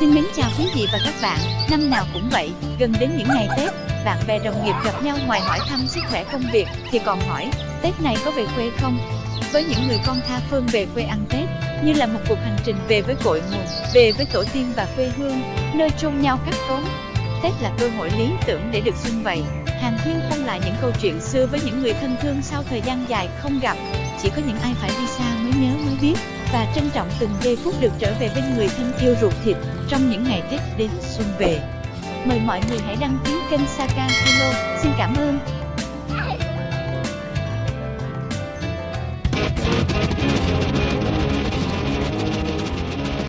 Xin mến chào quý vị và các bạn, năm nào cũng vậy, gần đến những ngày Tết, bạn bè đồng nghiệp gặp nhau ngoài hỏi thăm sức khỏe công việc thì còn hỏi, Tết này có về quê không? Với những người con tha phương về quê ăn Tết, như là một cuộc hành trình về với cội nguồn, về với tổ tiên và quê hương, nơi chôn nhau cắt cốn. Tết là cơ hội lý tưởng để được xung vầy, hàng huyên không lại những câu chuyện xưa với những người thân thương sau thời gian dài không gặp. Chỉ có những ai phải đi xa mới nhớ, mới biết và trân trọng từng giây phút được trở về bên người thân yêu ruột thịt trong những ngày Tết đến xuân về. Mời mọi người hãy đăng ký kênh Saka Hello. Xin cảm ơn.